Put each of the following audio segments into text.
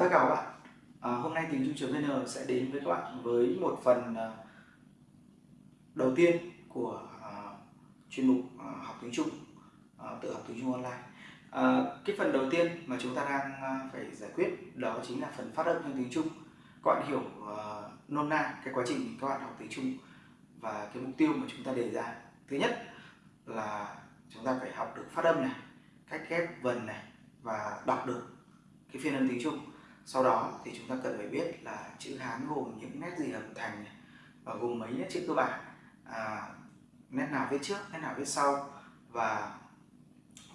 Tất cả các bạn, à, hôm nay tiếng Trung.vn sẽ đến với các bạn với một phần à, đầu tiên của à, chuyên mục à, học tiếng Trung, à, tự học tiếng Trung online. À, cái phần đầu tiên mà chúng ta đang à, phải giải quyết đó chính là phần phát âm trong tiếng Trung. Các bạn hiểu à, nôm na cái quá trình các bạn học tiếng Trung và cái mục tiêu mà chúng ta đề ra. Thứ nhất là chúng ta phải học được phát âm này, cách ghép vần này và đọc được cái phiên âm tiếng Trung sau đó thì chúng ta cần phải biết là chữ Hán gồm những nét gì hợp thành và gồm mấy nét chữ cơ bản. À, nét nào viết trước nét nào viết sau. Và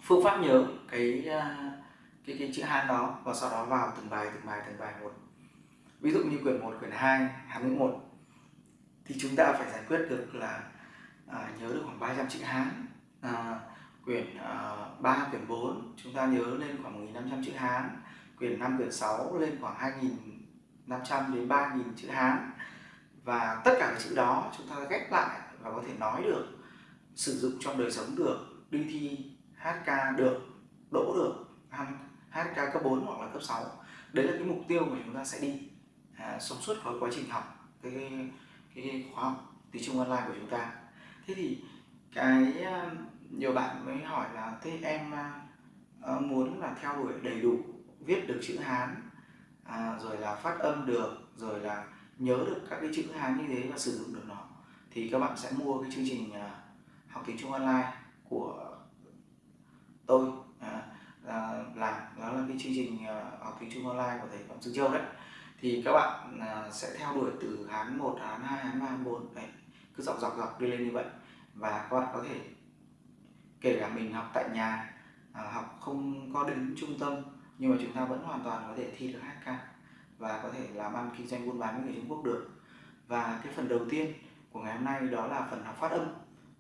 phương pháp nhớ cái à, cái cái chữ Hán đó và sau đó vào từng bài từng bài từng bài một. Ví dụ như quyển 1, quyển 2, Hán ngữ 1 thì chúng ta phải giải quyết được là à, nhớ được khoảng 300 chữ Hán. À, quyển à, 3, quyển 4 chúng ta nhớ lên khoảng 1.500 chữ Hán quyển 5, quyển 6 lên khoảng 2.500 đến 3.000 chữ Hán. Và tất cả các chữ đó chúng ta ghép lại và có thể nói được sử dụng trong đời sống được đi thi hát ca được đỗ được hát ca cấp 4 hoặc là cấp 6 đấy là cái mục tiêu mà chúng ta sẽ đi à, sống suốt cái quá trình học cái, cái, cái khóa học tiếng Trung online của chúng ta. Thế thì cái à, nhiều bạn mới hỏi là thế em uh, muốn là theo đuổi đầy đủ viết được chữ Hán à, rồi là phát âm được rồi là nhớ được các cái chữ Hán như thế và sử dụng được nó thì các bạn sẽ mua cái chương trình à, học tiếng Trung online của tôi à, là, làm đó là cái chương trình à, học tiếng Trung online của thầy Phạm Dương Châu đấy. Thì các bạn à, sẽ theo đuổi từ Hán 1, Hán 2, Hán 3, Hán 4 đấy cứ dọc dọc dọc đi lên như vậy. Và các bạn có thể kể cả mình học tại nhà à, học không có đến trung tâm nhưng mà chúng ta vẫn hoàn toàn có thể thi được HK và có thể làm ăn kinh doanh buôn bán với người Trung Quốc được. Và cái phần đầu tiên của ngày hôm nay đó là phần học phát âm.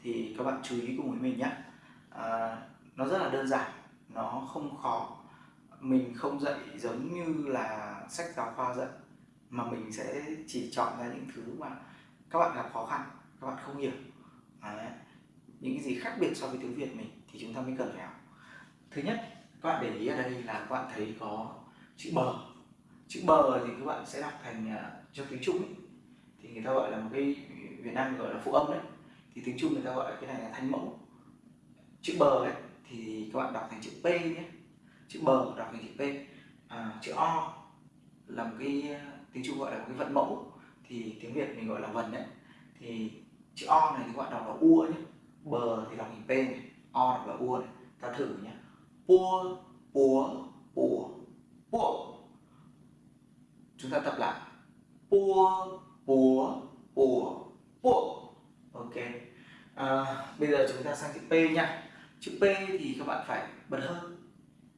Thì các bạn chú ý cùng với mình nhé. À, nó rất là đơn giản nó không khó. Mình không dạy giống như là sách giáo khoa dạy mà mình sẽ chỉ chọn ra những thứ mà các bạn gặp khó khăn các bạn không hiểu. Đấy. những cái gì khác biệt so với tiếng Việt mình thì chúng ta mới cần phải học. Thứ nhất các bạn để ý ở đây là các bạn thấy có chữ bờ. Chữ bờ thì các bạn sẽ đọc thành à, uh, trong tiếng trung ấy. thì người ta gọi là một cái việt nam gọi là phụ âm đấy. Thì tiếng trung người ta gọi cái này là thanh mẫu. Chữ bờ ấy thì các bạn đọc thành chữ p nhé. Chữ bờ đọc thành chữ p. À, chữ o là một cái à, tiếng trung gọi là một cái vận mẫu. Thì tiếng việt mình gọi là vần đấy. Thì chữ o này thì các bạn đọc là u nhé. Bờ thì đọc thành p này o đọc là u này ta thử nhé bua búa bùa. Bùa. Chúng ta tập lại. Bua búa bùa bùa. Ok. À, bây giờ chúng ta sang chữ p nha. Chữ p thì các bạn phải bật hơi.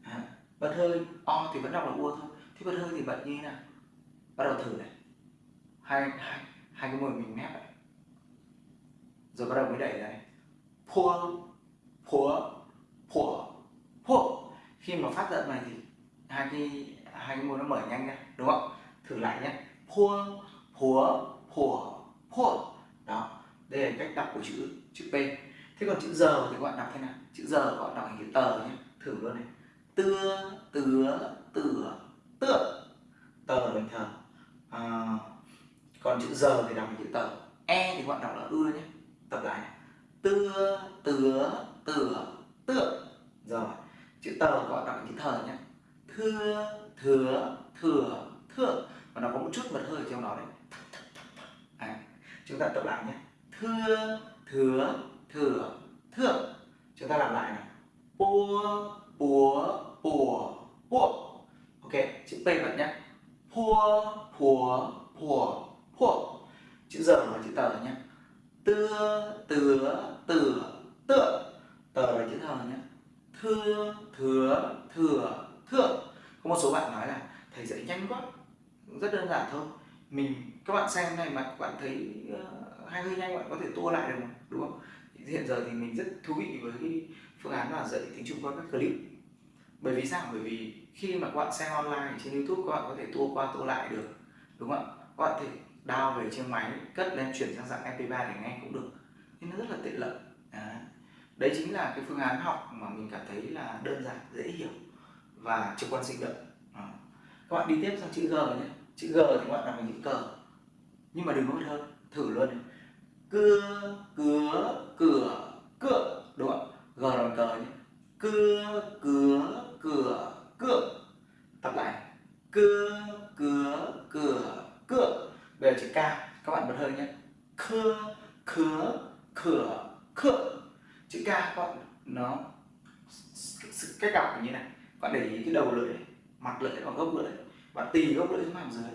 À, bật hơi o thì vẫn đọc là bua thôi. Thế bật hơi thì bật như thế nào? Bắt đầu thử này. Hai hai hai cái môi mình mép này. Rồi bắt đầu mới đẩy này. Phua phua phua phua khi mà phát giận này thì hai cái hai cái môi nó mở nhanh ra đúng không? Thử lại nhé pua phua phua pua đó đây là cách đọc của chữ chữ p. Thế còn chữ giờ thì các bạn đọc thế nào? Chữ giờ các bạn đọc thành chữ tờ nhé thử luôn này. Tưa tứa tửa tựa. Tờ bình thờ à, còn chữ giờ thì đọc thành chữ tờ. E thì các bạn đọc là ưa nhé tập lại này. Tưa tứa tửa tựa. Rồi chữ tờ gọi bạn đọc chữ thờ nhé thưa thừa thừa thượng. Và nó có một chút mật hơi trong đó đấy. À, chúng ta tập lại nhé. Thưa thừa thừa thượng. Chúng ta làm lại này. Búa búa bùa búa ok chữ p vẫn nhé. Pua phùa phùa phùa chữ giờ là chữ tờ nhé. Tưa tứa tửa tượng tờ là chữ thờ nhé. Thưa thừa thừa thượng. Có một số bạn nói là thầy dạy nhanh quá rất đơn giản thôi. Mình các bạn xem này mà các bạn thấy uh, hay hơi nhanh bạn có thể tua lại được mà đúng không? Hiện giờ thì mình rất thú vị với cái phương án là dạy tiếng trung qua các clip. Bởi vì sao? Bởi vì khi mà các bạn xem online trên youtube các bạn có thể tua qua tua lại được đúng không ạ? Các bạn có thể đao về trên máy cất lên chuyển sang dạng mp3 để nghe cũng được. Nên nó rất là tiện lợi. À đấy chính là cái phương án học mà mình cảm thấy là đơn giản, dễ hiểu và trực quan sinh động. À. các bạn đi tiếp sang chữ G nhé. Chữ G thì các bạn làm những chữ cờ. Nhưng mà đừng có hơn thử luôn này. Cưa cửa cửa, cựa. Đúng không g là bằng cờ nhé. Cưa cửa cửa, cựa. Tập lại. Cưa cửa cửa, cựa. Bây giờ chữ k, các bạn bật hơi nhé. Khưa cửa cửa khựa chữ k các bạn nó cách đọc như này. Bạn để ý cái đầu lưỡi mặt lưỡi và gốc lưỡi. Bạn tì gốc lưỡi xuống hàm dưới.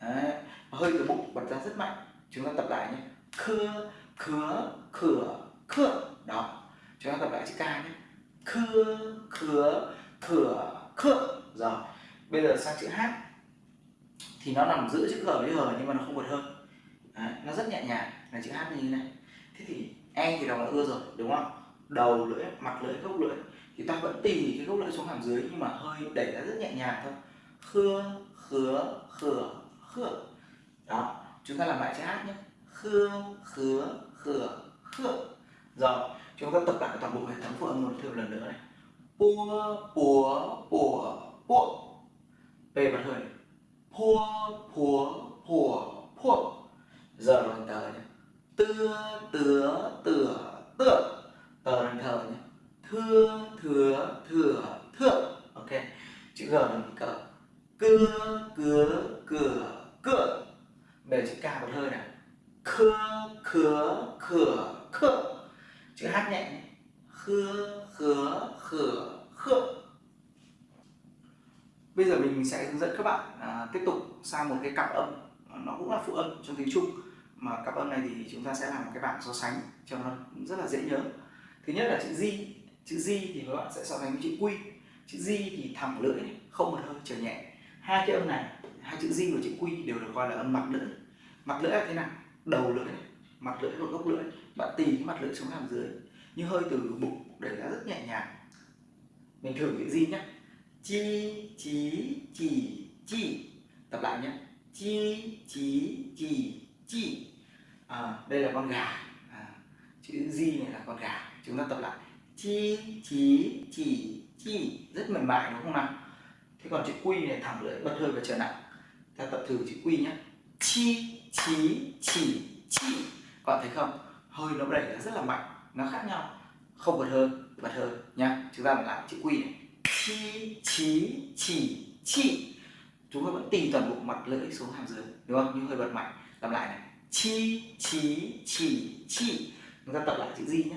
Đấy. hơi từ bụng bật ra rất mạnh. Chúng ta tập lại nhé. Khưa khứa khửa, khựa. Đó. Chúng ta tập lại chữ k nhé. Khưa khứa khửa, khựa. Rồi. Bây giờ sang chữ h. Thì nó nằm giữa chữ g với h nhưng mà nó không vượt hơn Đấy. nó rất nhẹ nhàng. Là chữ h như thế này. Thế thì e thì đọc là ưa rồi, đúng không? Đầu lưỡi, mặt lưỡi, gốc lưỡi thì ta vẫn tì cái gốc lưỡi xuống hàm dưới nhưng mà hơi đẩy ra rất nhẹ nhàng thôi. Khưa, khứa, khửa khửa đó, chúng ta làm lại chữ h nhé. Khưa, khứa, khửa khửa rồi, chúng ta tập lại toàn bộ hệ thống phụ âm một thêm lần nữa này. Pua púa pủa pua. P bật hơi này. Pua púa pủa pua. Giờ đoàn tờ nhé tưa, tứa tửa tựa. Tờ đoàn thờ nhé thưa thừa thừa thượng. Ok. Chữ g là mình cờ cưa cứa cửa cựa về chữ k một hơi này. Khưa khứa khửa khựa chữ h nhẹ. Khưa khứa khửa khựa bây giờ mình sẽ hướng dẫn các bạn à, tiếp tục sang một cái cặp âm. Nó cũng là phụ âm trong tiếng trung. Mà cặp âm này thì chúng ta sẽ làm một cái bảng so sánh cho nó rất là dễ nhớ. Thứ nhất là chữ di chữ di thì các bạn sẽ so sánh với chữ quy. Chữ di thì thẳng lưỡi không một hơi trở nhẹ. Hai cái âm này hai chữ di và chữ quy đều được gọi là âm mặt lưỡi. Mặt lưỡi là thế nào? Đầu lưỡi mặt lưỡi và gốc lưỡi. Bạn tì cái mặt lưỡi xuống hàm dưới như hơi từ bụng để ra rất nhẹ nhàng. Mình thử chữ di nhé. Chi chí chỉ chi tập lại nhé. Chi chí chỉ chi à, đây là con gà. À, chữ di này là con gà. Chúng ta tập lại chi, chí, chỉ chi rất mềm mại, đúng không nào? Thế còn chữ quy này thẳng lưỡi, bật hơi và trở nặng. Ta tập thử chữ quy nhé. Chi, chí, chỉ chi bạn thấy không? Hơi nó đẩy ra rất là mạnh, nó khác nhau. Không bật hơi bật hơi nhá. Chúng ta lại chữ quy này. Chi, chí, chỉ chi chúng ta vẫn tìm toàn bộ mặt lưỡi xuống hàm dưới, đúng không? Nhưng hơi bật mạnh. Làm lại này. Chi, chí, chỉ chi chúng ta tập lại chữ gì nhé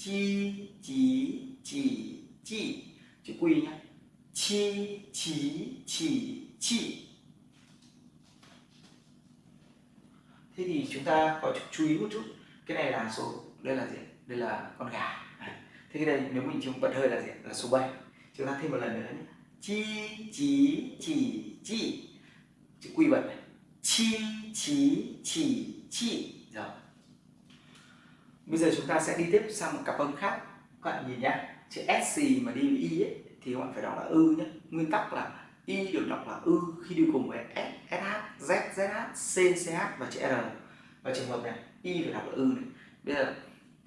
chi chí chỉ chi. Chữ quy nhé. Chi chí chỉ chi. Thế thì chúng ta có chú ý một chút. Cái này là số, đây là gì? Đây là con gà. Thế cái đây nếu mình chúng bật hơi là gì? Là số 7 chúng ta thêm một lần nữa nhé. Chi chí chỉ chi. Chữ quy bật này. Chi chí chỉ chi. Rồi bây giờ chúng ta sẽ đi tiếp sang một cặp âm khác. Các bạn nhìn nhá. Chữ s mà đi với y ấy, thì các bạn phải đọc là ư nhé nguyên tắc là y được đọc là ư khi đi cùng với s sh z zh c ch và chữ r. Và trường hợp này y phải đọc là ư này. Bây giờ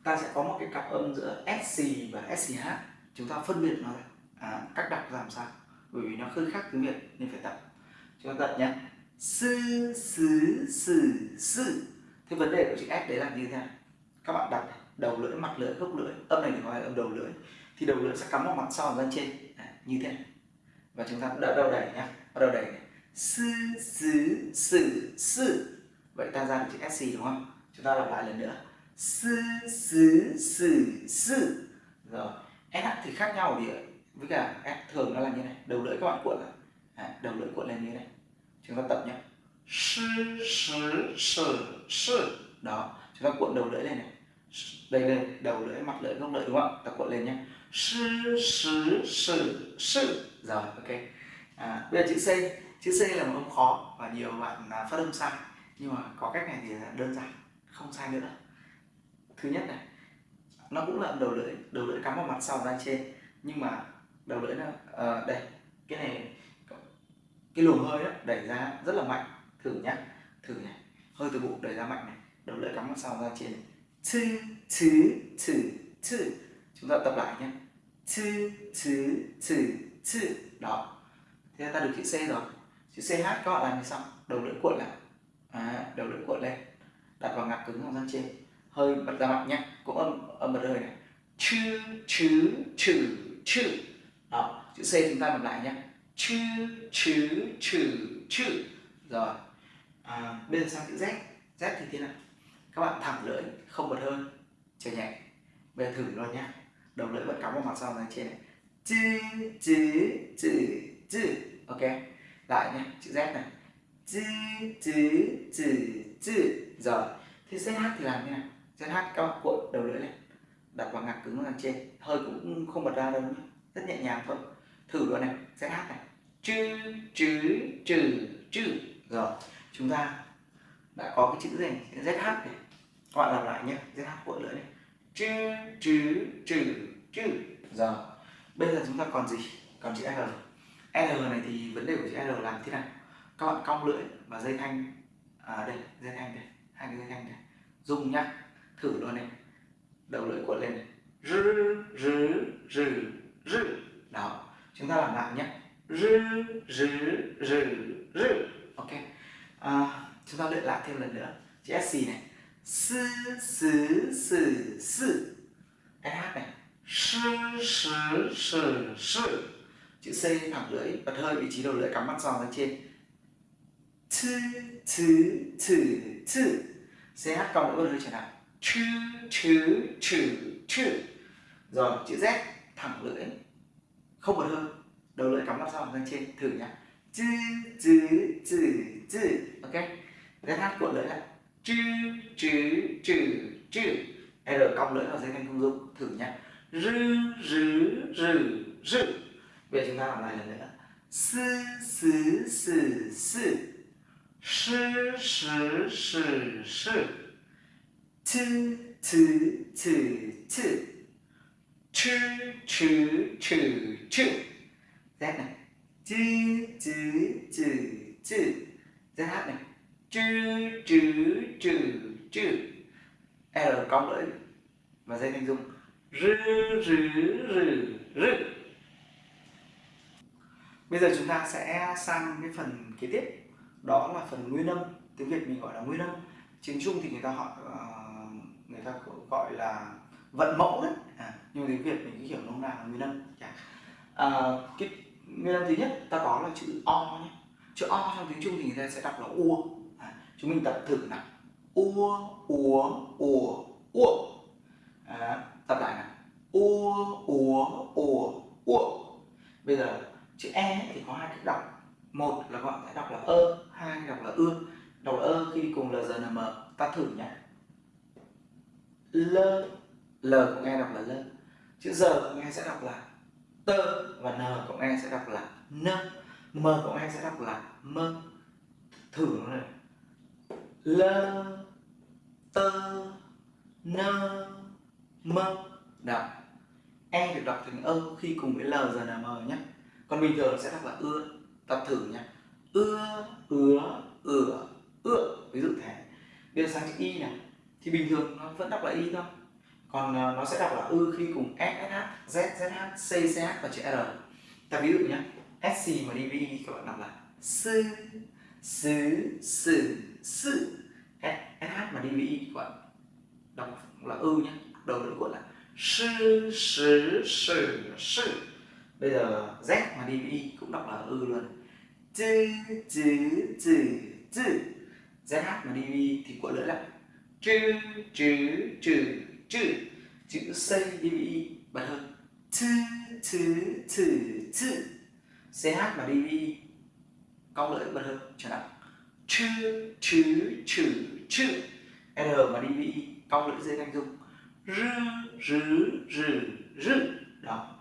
ta sẽ có một cái cặp âm giữa sc và sch chúng ta phân biệt nó ra. À, cách đọc làm sao? Bởi vì nó hơi khác tiếng việt nên phải tập. Chúng ta tập nhé sư sứ sử sự thế vấn đề của chữ s đấy là như thế nào? Các bạn đặt đầu lưỡi mặt lưỡi gốc lưỡi âm này thì gọi là âm đầu lưỡi thì đầu lưỡi sẽ cắm vào mặt sau ra trên. À, như thế. Này và chúng ta đỡ đã đầu đẩy nhé bắt đầu đẩy này. Sư xứ sử sự. Vậy ta ra được chữ sc đúng không? Chúng ta lặp lại lần nữa. Sư xứ sử sự. Rồi s thì khác nhau thì với cả s thường nó là như này. Đầu lưỡi các bạn cuộn lại à, đầu lưỡi cuộn lên như này. Chúng ta tập nhé sư sử sử sự. Đó chúng ta cuộn đầu lưỡi lên này đây đây đầu lưỡi mặt lưỡi gốc lưỡi đúng không ạ? Ta cuộn lên nhé. Sư sư sư sư. Rồi ok. À, bây giờ chữ c. Chữ c là một âm khó và nhiều bạn à, phát âm sai. Nhưng mà có cách này thì đơn giản không sai nữa. Thứ nhất này nó cũng là đầu lưỡi đầu lưỡi cắm vào mặt sau ra trên. Nhưng mà đầu lưỡi nó uh, đây cái này cái luồng hơi đó, đẩy ra rất là mạnh. Thử nhá thử này. Hơi từ bụng đẩy ra mạnh này. Đầu lưỡi cắm vào sau ra trên chư chữ chữ chư chúng ta tập lại nhé. Chư chữ chữ chư đó. Thế ta được chữ c rồi. Chữ ch các bạn làm như sau đầu lưỡi cuộn lại. À, đầu lưỡi cuộn lên. Đặt vào ngạc cứng hàm răng trên. Hơi bật ra mạnh nhé. Cũng âm âm bật hơi này. Chữ chữ chữ chữ. Đó chữ c chúng ta làm lại nhé. Chữ chữ chữ chữ. Rồi. À, bây giờ sang chữ z. Z thì thế nào? Các bạn thẳng lưỡi, không bật hơi, chờ nhẹ. Bây giờ thử luôn nhé đầu lưỡi vẫn cắm vào mặt sau này, trên này. Chữ chữ chữ chữ. Ok. Lại nhé chữ z này. Chữ chữ chữ chữ. Rồi. Thế ZH thì làm như nào? ZH các bạn cuộn đầu lưỡi lên. Đặt vào ngạc cứng ngang trên. Hơi cũng không bật ra đâu nhé rất nhẹ nhàng thôi. Thử luôn này. ZH này. Chữ chữ chữ chữ. Rồi. Chúng ta đã có cái chữ gì? Chữ ZH này các bạn làm lại nhé ZH cuộn lưỡi này. Chữ chữ chữ chữ giờ bây giờ chúng ta còn gì? Còn chữ l. L này thì vấn đề của chữ l làm thế nào? Các bạn cong lưỡi và dây thanh. À đây dây thanh đây hai cái dây thanh này. Dùng nhá thử luôn này. Đầu lưỡi cuộn lên này. Rư rư rư rư. Đó chúng ta làm lại nhé rư rư rư rư. Ok. À, chúng ta luyện lại thêm lần nữa. Chữ sc này sư sư sư sư. Hát này. Sư sư sư sư. Chữ c thẳng lưỡi, bật hơi vị trí đầu lưỡi, cắm mắt giòn lên trên. Thư thư thư thư. Ch cộng với hơi trở lại chữ chữ chữ chữ rồi, chữ z thẳng lưỡi. Không bật hơi. Đầu lưỡi cắm mắt giòn lên trên, thử nhá. Chữ chữ chữ chữ ok. Hát cuộn lưỡi lại chữ chữ chữ chữ. R cong lưỡi vào dây thanh không dung thử nhá. Rư rư rư rư bây giờ chúng ta làm lại lần nữa. Sư sư sư sư. Sư sư sư sư. Thư thư thư thư chữ chữ chữ chữ. Z này. Chữ chữ chữ chữ. Zh này chữ chữ chữ chữ. L cong lưỡi và dây thanh dung. Rư rư rư rư. Bây giờ chúng ta sẽ sang cái phần kế tiếp. Đó là phần nguyên âm. Tiếng việt mình gọi là nguyên âm. Tiếng trung thì người ta họ ờ, người ta gọi là vận mẫu đấy à, nhưng tiếng việt mình cứ hiểu nôm na là nguyên âm. À, cái nguyên âm thứ nhất ta có là chữ o nhé. Chữ o trong tiếng trung thì người ta sẽ đọc là U chúng mình tập thử nào. Ua ua ua ua. À, tập lại nào. Ua ua ua ua. Bây giờ chữ e thì có hai cách đọc. Một là gọi sẽ đọc là ơ hai đọc là ưa đọc là ơ khi cùng lgnm ta thử nhé lơ l cũng nghe đọc là lơ chữ giờ cũng nghe sẽ đọc là tơ và n cũng nghe sẽ đọc là nơ m cũng nghe sẽ đọc là mơ thử nó này l tơ, nơ, mơ. Đọc. E được đọc thành ơ khi cùng với l giờ là m nhé còn bình thường sẽ đọc là ưa. Tập thử nhé ưa, ứa ửa ựa ví dụ thế. Bây giờ sang chữ y này thì bình thường nó vẫn đọc là y thôi. Còn ờ, nó sẽ đọc là ư khi cùng s sh z zh c ch và chữ R. Ta ví dụ nhé SC mà đi VI các bạn đọc là sư sứ sử sư SH mà đi với y gọi đọc là ư nhé đầu lưỡi gọi là sư sư sư sư. Bây giờ Z mà đi VI cũng đọc là ư luôn. Chữ chữ chữ chữ ZH mà đi VI thì cuộn lưỡi lại chữ chữ chữ chữ chữ C DVI bật hơn chữ chữ chữ chữ CH và DVI cong lưỡi bật hơn trở lại chữ chữ chữ chữ. R và đi DVI cong lưỡi dây thanh dung. Rư rứ rừ rừ đó.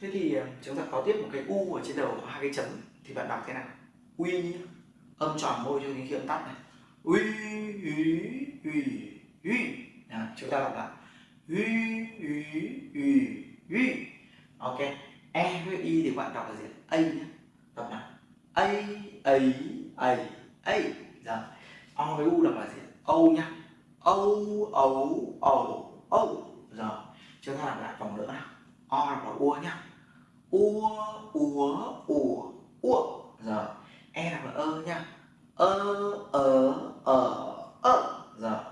Thế thì ờ, chúng ta có tiếp một cái u ở trên đầu có hai cái chấm. Thì bạn đọc thế nào? Uy âm tròn môi cho tiếng khi âm tắt này. Uy uy uy uy. À, chúng ta đọc là uy uy uy uy. Ok. E với y thì bạn đọc là gì? A nhé. Đọc nào? A a a a giờ o với u đọc là gì âu nhá âu ấu âu âu. Giờ. Dạ. chúng ta làm lại vòng nữa nào. O đọc là ua nhá ua ua ủa ua. Giờ. Dạ. e đọc là ơ nhá, ơ ờ ờ ơ. Giờ.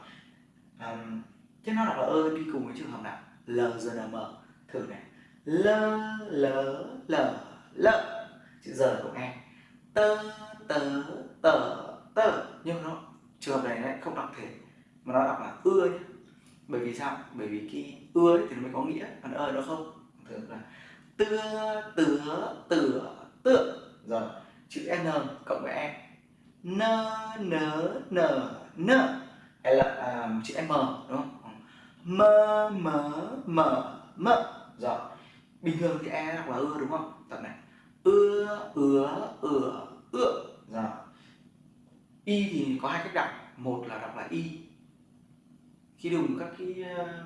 um, thế nó đọc là ơ đi cùng với trường hợp nào? L g n m. Thử này. L l l l. Chữ giờ của nghe tơ tớ tờ tơ nhưng nó trường hợp này lại không đọc thế mà nó đọc là ưa nhé bởi vì sao? Bởi vì cái ưa thì nó mới có nghĩa còn ơ nó không. Thường là tưa tứa tửa tựa. Rồi chữ n cộng với e. N n n n. Hay là um, chữ m đúng không? M m m m. Rồi bình thường thì e đọc là ưa đúng không? Tập này. Ưa ứa ửa ựa rồi y thì có hai cách đọc. Một là đọc là y. Khi đi cùng các cái ờ,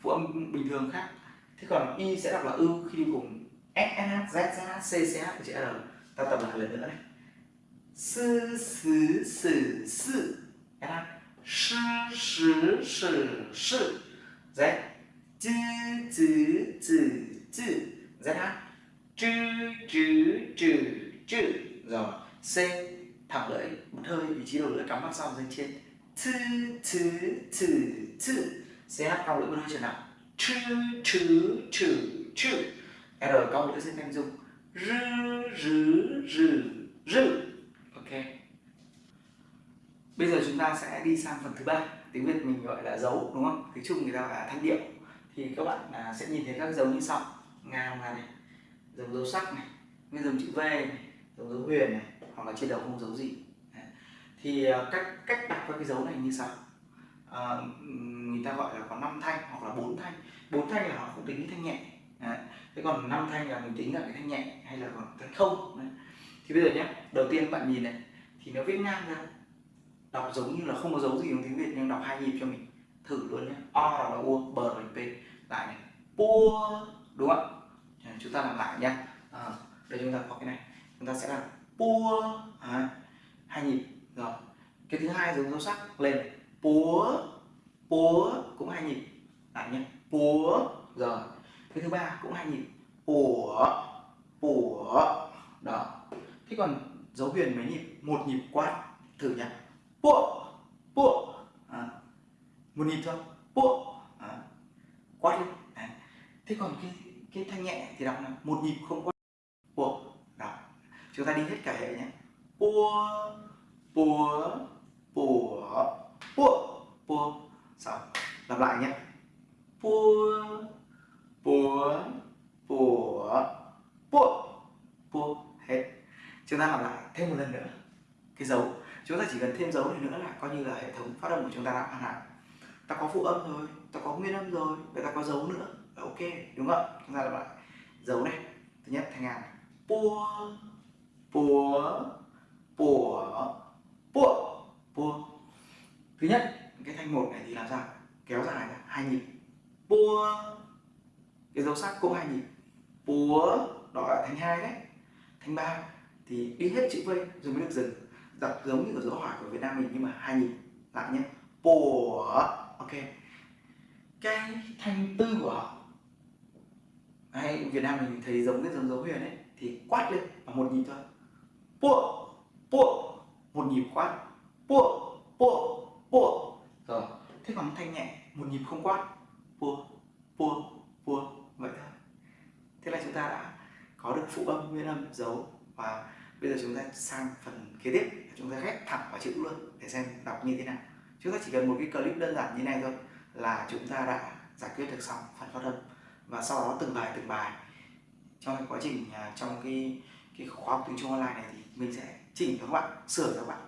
phụ âm bình thường khác. Thế còn y sẽ đọc là ư khi đi cùng s sh z z c c, h, chữ r. Ta tập lại lần nữa này. Sư sử sử sự sư sử sử sự z. Chữ chữ chữ chữ. Z h. Chữ chữ chữ chữ. Rồi. C thẳng lưỡi một hơi vị trí đầu lưỡi cắm vào sau dưới trên. Chữ chữ chữ chữ. Hát cong lưỡi một hơi trở nặng chữ chữ chữ chữ. R cong lưỡi trên thanh dung rư rư rư rư. Ok. Bây giờ chúng ta sẽ đi sang phần thứ ba. Tiếng việt mình gọi là dấu đúng không? Tiếng trung người ta gọi là thanh điệu. Thì các bạn à, sẽ nhìn thấy các dấu như sau. Ngang là này dấu dấu sắc này dấu chữ v này dấu dấu huyền này hoặc là trên đầu không dấu gì. Thì ờ, cách cách đặt các cái dấu này như sau. À, người ta gọi là có 5 thanh hoặc là bốn thanh. Bốn thanh là họ không tính cái thanh nhẹ. Đấy. thế còn năm thanh là mình tính là cái thanh nhẹ hay là còn thanh không? Đấy. thì bây giờ nhé đầu tiên bạn nhìn này thì nó viết ngang ra. Đọc giống như là không có dấu gì trong tiếng việt nhưng đọc hai nhịp cho mình. Thử luôn nhé o là u b là p. Lại này pua đúng không chúng ta làm lại nhé à, ờ, đây chúng ta có cái này. Chúng ta sẽ làm pua à, hai nhịp rồi cái thứ hai dùng dấu sắc lên. Púa púa cũng hai nhịp lại nhé púa. Rồi cái thứ ba cũng hai nhịp ủa ủa đó. Thế còn dấu huyền mấy nhịp? Một nhịp quát thử nhé pua pua. À, một nhịp thôi. Pua. À, quát lên à. thế còn cái cái thanh nhẹ thì đọc là một nhịp không quát. Pua chúng ta đi hết cả hệ nhé. Pua bùa bùa pua pua. Xong, lặp lại nhé. Pua bùa bùa pua pua. Hết. Chúng ta làm lại thêm một lần nữa, cái dấu. Chúng ta chỉ cần thêm dấu này nữa là coi như là hệ thống phát âm của chúng ta đã hoàn hảo. Ta có phụ âm rồi, ta có nguyên âm rồi, vậy ta có dấu nữa là ok, đúng không chúng ta làm lại. Dấu này, thứ nhất thanh ngàn. Pua pua pua pua pua thứ nhất, cái thanh một này thì làm sao? Kéo dài ra, hai nhịp. Pua cái dấu sắc cũng hai nhịp. Púa đó là thanh hai đấy. Thanh ba thì đi hết chữ v, rồi mới được dừng. Đọc giống như ở dấu hỏi của việt nam mình nhưng mà hai nhịp. Lại nhé. Pùa ok. Cái thanh tư của họ. Hay việt nam mình thấy giống cái giống dấu huyền ấy, thì quát lên và một nhịp thôi pua pua một nhịp quát. Pua pua pua rồi, thế còn thanh nhẹ, một nhịp không quát. Pua pua pua vậy thôi. Thế là chúng ta đã có được phụ âm nguyên âm dấu và bây giờ chúng ta sang phần kế tiếp. Chúng ta ghép thẳng vào chữ luôn để xem đọc như thế nào. Chúng ta chỉ cần một cái clip đơn giản như này thôi là chúng ta đã giải quyết được xong phần phát âm. Và sau đó từng bài từng bài. Trong cái quá trình à, trong cái cái khóa học tiếng Trung online này thì mình sẽ chỉnh cho các bạn, sửa cho các bạn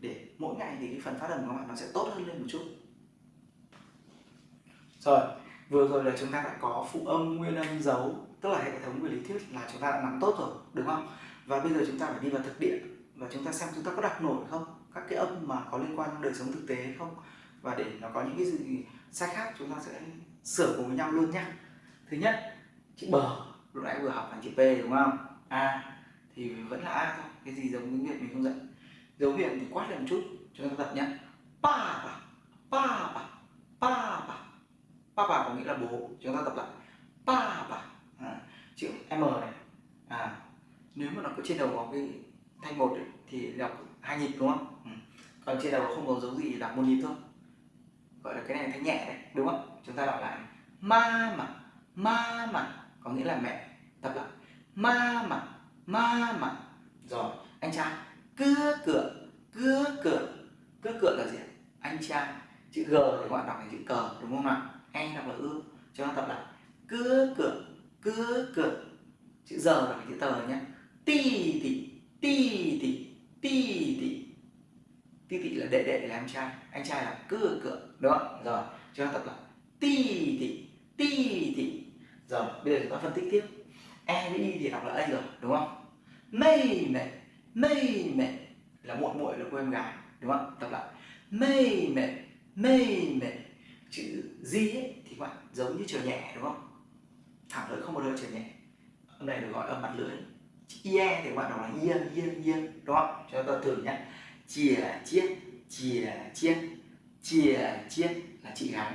để mỗi ngày thì cái phần phát âm của các bạn nó sẽ tốt hơn lên một chút. Rồi, vừa rồi là chúng ta đã có phụ âm, nguyên âm, dấu, tức là hệ thống về lý thuyết là chúng ta đã nắm tốt rồi, đúng không? Và bây giờ chúng ta phải đi vào thực địa và chúng ta xem chúng ta có đặt nổi không, các cái âm mà có liên quan đến đời sống thực tế hay không. Và để nó có những cái gì sai khác, chúng ta sẽ sửa cùng với nhau luôn nhé thứ nhất, chữ bờ, lúc nãy vừa học là chữ p, đúng không? A thì vẫn là a thôi cái gì giống tiếng việt mình không dạy dấu hiệu thì quát lên một chút chúng ta tập nhé pa pa pa pa pa pa pa pa có nghĩa là bố chúng ta tập lại. Pa pa à, chữ m này. À nếu mà nó có trên đầu có cái thanh một ấy, thì đọc hai nhịp đúng không? Ừ. còn trên đầu không có dấu gì đọc một nhịp thôi. Gọi là cái này thanh nhẹ đấy đúng không? Chúng ta đọc lại. Ma mà ma mà có nghĩa là mẹ. Tập lại. Ma mà ma mà rồi, anh trai cưa cửa cưa cửa. Cưa cửa là gì anh trai, chữ g thì các bạn đọc thành chữ cờ, đúng không nào e đọc là ư. Cho nó tập lại. Cưa cửa cưa cửa. Chữ giờ đọc chữ tờ nhé. Ti tị ti tị ti tị ti tị là đệ đệ là làm trai. Anh trai là cưa cửa, đúng không rồi, cho nó tập lại. Ti tị ti tị rồi, bây giờ chúng ta phân tích tiếp. E với y thì đọc là a rồi, đúng không? Mây mẹ mây mẹ. Là muội muội là cô em gái đúng không? Tập lại. Mây mẹ mây mẹ. Chữ di ấy, thì các bạn giống như trở nhẹ đúng không? Thẳng lưỡi không bao giờ trở nhẹ. Âm này được gọi âm mặt lưỡi. Chữ ie thì các bạn đọc là yên yên yên đúng không? Cho ta thử nhé chìa chiết chìa chiết chìa chiết là chị gái.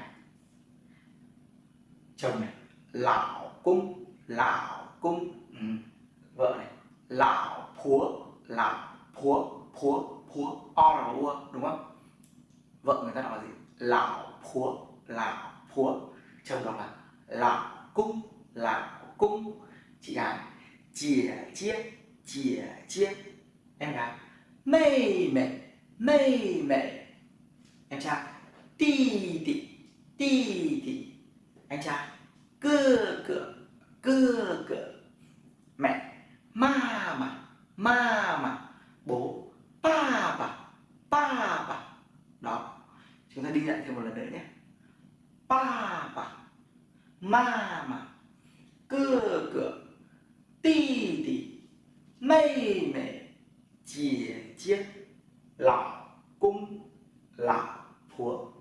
Chồng này lão cung lão cung. Ừ. vợ này lão phúa lão phúa phúa phúa o là ua đúng không? Vợ người ta nói gì? Lão phúa lão phúa chồng đọc là lão cung lão cung. Chị gái, chìa chiết chìa chiết. Em gái mây mẹ mây mẹ em trai tì tì tì tì anh trai, cưa cửa cưa cửa mẹ mama, mama, bố papa, papa, đó chúng ta đi lại thêm một lần nữa nhé. Papa Mama ma cưa cửa ti tỉ mây mẹ chìa chiếc lão cung lão phúa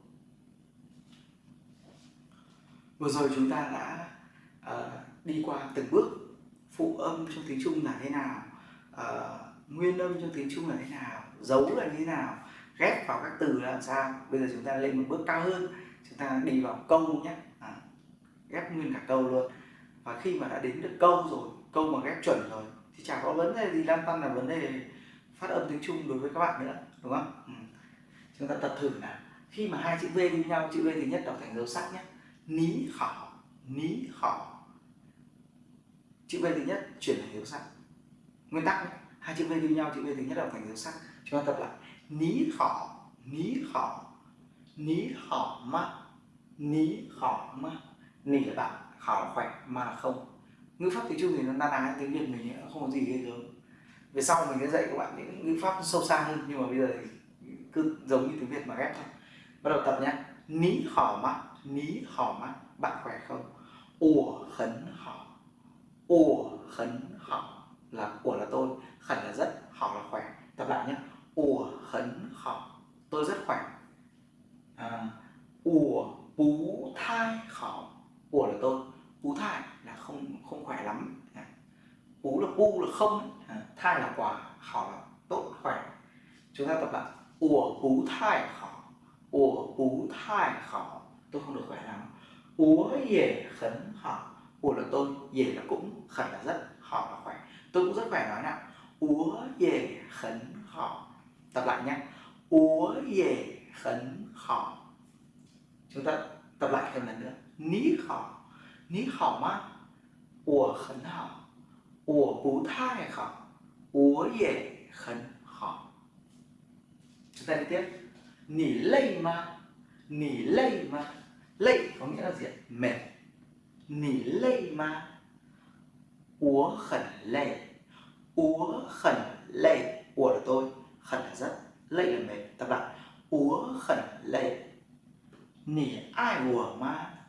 vừa rồi chúng ta đã uh, đi qua từng bước phụ âm trong tiếng Trung là thế nào uh, nguyên âm trong tiếng Trung là thế nào dấu là như thế nào ghép vào các từ là làm sao? Bây giờ chúng ta lên một bước cao hơn chúng ta đi vào câu nhé. À, ghép nguyên cả câu luôn. Và khi mà đã đến được câu rồi câu mà ghép chuẩn rồi thì chả có vấn đề gì lan tăn là vấn đề phát âm tiếng Trung đối với các bạn nữa đúng không? Ừ. chúng ta tập thử nào. Khi mà hai chữ V đi nhau chữ V thứ nhất đọc thành dấu sắc nhé. Ní khỏ. Ní khỏ chữ V thứ nhất chuyển thành dấu sắc. Nguyên tắc hai chữ V đi nhau, chữ V thứ nhất là thành dấu sắc. Chúng ta tập lại. Ní khỏ ní khỏ ní khỏ ma, ní khỏ ma. Nỉ là bạn khảo là khỏe, ma là không. Ngữ pháp tiếng trung thì nó na ná tiếng việt mình không có gì ghê gớm. Về sau mình sẽ dạy các bạn những ngữ pháp sâu xa hơn, nhưng mà bây giờ thì cứ giống như tiếng việt mà ghép thôi. Bắt đầu tập nhé. Ní khỏ mắt ní khỏ mắt bạn khỏe không? Ủa khấn hảo ủa khấn họ là của là tôi. Khẩn là rất họ là khỏe. Tập lại nhé. Ủa khấn họ tôi rất khỏe. À, ủa bú thai họ ủa là tôi. Bú thai là không không khỏe lắm. À, bú là bu là không à, thai là quả họ là tốt khỏe. Chúng ta tập lại. Ủa bú thai họ ủa bú thai họ tôi không được khỏe lắm. Úa dễ khấn họ ủa là tôi về là cũng khẩn là rất họ là khỏe. Tôi cũng rất khỏe, nói nào. Úa về khấn họ. Tập lại nhé úa về khấn họ. Chúng ta tập lại thêm lần nữa. Ní họ. Ní họ mà úa khấn họ. Úa bú thai họ. Úa về khấn họ. Chúng ta đi tiếp. Nỉ lây mà nỉ lây mà lây có nghĩa là gì mệt nỉ là tôi. Là mệt. Tập lại. Úa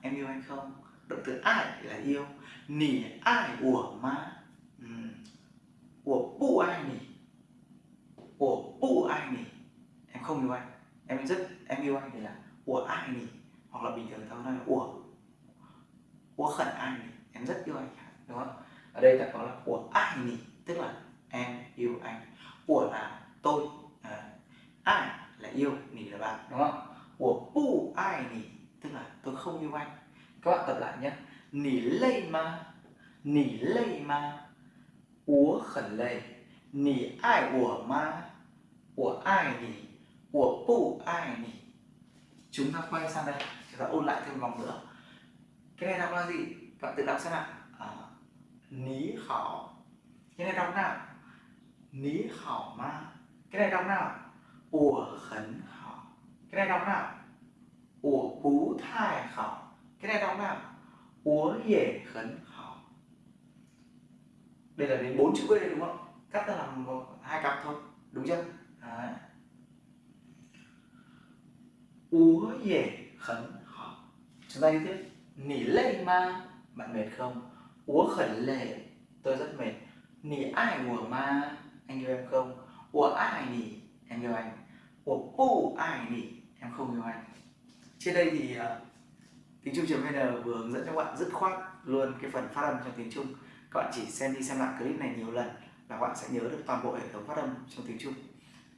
em yêu anh không? Động từ ai là yêu? Nỉ ai bu ai nỉ? Bu ai nỉ? Em không yêu anh. Em rất em yêu anh thì là ủa ai nỉ? Hoặc là bình thường thôi. Là ủa ủa khẩn ai em rất yêu anh đúng không? Ở đây ta có là của ai nỉ tức là em yêu anh. Của là tôi à, ai là yêu nỉ là bạn đúng không? Của bu ai nỉ tức là tôi không yêu anh. Các bạn tập lại nhé. Nỉ lây ma nỉ lây ma ủa khẩn lây. Nỉ ai của ma của ai nhỉ của bù ai nhỉ chúng ta quay sang đây chúng ta ôn lại thêm vòng nữa cái này đọc là gì? Bạn tự đọc xem nào. À, ní khảo. Cái này đọc nào? Ní khảo ma. Cái này đọc nào? Ủa khẩn khảo. Cái này đọc nào? Ủa bú thai khảo. Cái này đọc nào? Ủa dễ khẩn khảo. Đây là đến bốn chữ v đúng không? Cắt ra làm hai cặp thôi. Đúng chưa? Đấy. úa dễ khẩn họ chúng ta đi tiếp nỉ lê ma. Bạn mệt không? Úa khẩn lệ. Tôi rất mệt. Nỉ ai của ma? Anh yêu em không? Úa ai nỉ? Em yêu anh. Úa pu ai nỉ? Em không yêu anh. Trên đây thì à, tiếng trung vn vừa hướng dẫn cho các bạn dứt khoát luôn cái phần phát âm trong tiếng trung. Các bạn chỉ xem đi xem lại clip này nhiều lần là các bạn sẽ nhớ được toàn bộ hệ thống phát âm trong tiếng trung.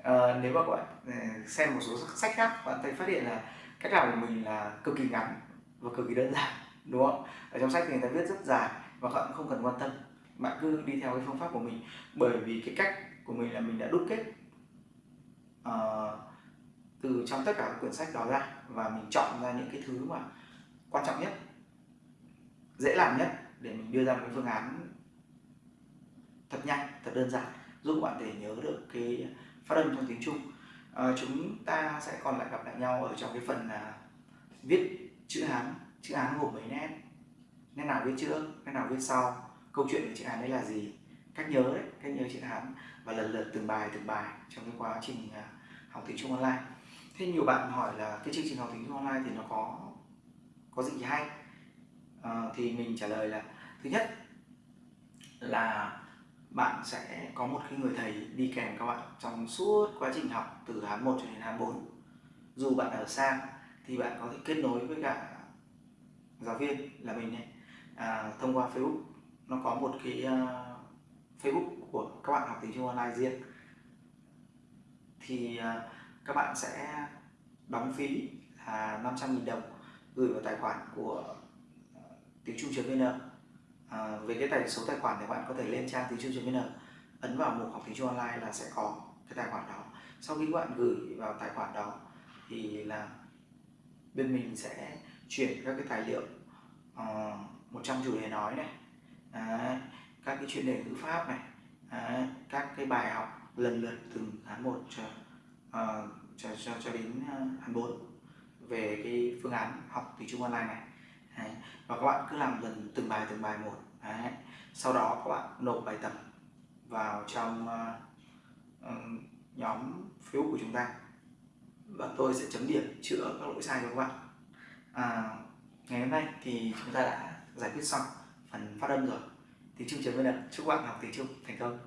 À, nếu mà các bạn à, xem một số sách khác bạn thấy phát hiện là cách làm của mình là cực kỳ ngắn và cực kỳ đơn giản đúng không ở trong sách thì người ta viết rất dài và các bạn không cần quan tâm. Bạn cứ đi theo cái phương pháp của mình. Bởi vì cái cách của mình là mình đã đúc kết uh, từ trong tất cả các quyển sách đó ra và mình chọn ra những cái thứ mà quan trọng nhất dễ làm nhất để mình đưa ra một cái phương án thật nhanh thật đơn giản giúp bạn để nhớ được cái phát âm trong tiếng Trung. À, chúng ta sẽ còn lại gặp lại nhau ở trong cái phần là viết chữ Hán chữ Hán gồm mấy nét? Nét nào viết trước nét nào viết sau? Câu chuyện của chữ Hán đấy là gì? Cách nhớ đấy cách nhớ chữ Hán. Và lần lượt từng bài từng bài trong cái quá trình à, học tiếng Trung online. Thế nhiều bạn hỏi là cái chương trình học tiếng Trung online thì nó có có gì hay? À, thì mình trả lời là thứ nhất là bạn sẽ có một cái người thầy đi kèm các bạn trong suốt quá trình học từ Hán 1 cho đến Hán 4 dù bạn ở xa thì bạn có thể kết nối với cả giáo viên là mình này. À, thông qua Facebook nó có một cái uh, Facebook của các bạn học tiếng Trung online riêng. Thì uh, các bạn sẽ đóng phí là 500.000 đồng gửi vào tài khoản của uh, tiếng Trung.vn à, về cái tài số tài khoản thì bạn có thể lên trang tiếng trung vn ấn vào mục học tiếng trung online là sẽ có cái tài khoản đó. Sau khi bạn gửi vào tài khoản đó thì là bên mình sẽ chuyển các cái tài liệu uh, 100 chủ đề nói này à, các cái chuyên đề ngữ pháp này à, các cái bài học lần lượt từng tháng một cho, uh, cho, cho, cho đến ờ, tháng 4 về cái phương án học tiếng trung online này Đấy. và các bạn cứ làm dần từng bài từng bài một Đấy. sau đó các bạn nộp bài tập vào trong uh, nhóm phiếu của chúng ta và tôi sẽ chấm điểm chữa các lỗi sai cho các bạn. À, ngày hôm nay thì chúng ta đã giải quyết xong phần phát âm rồi. Tiếng trung chấm vn chúc các bạn học tiếng trung thành công.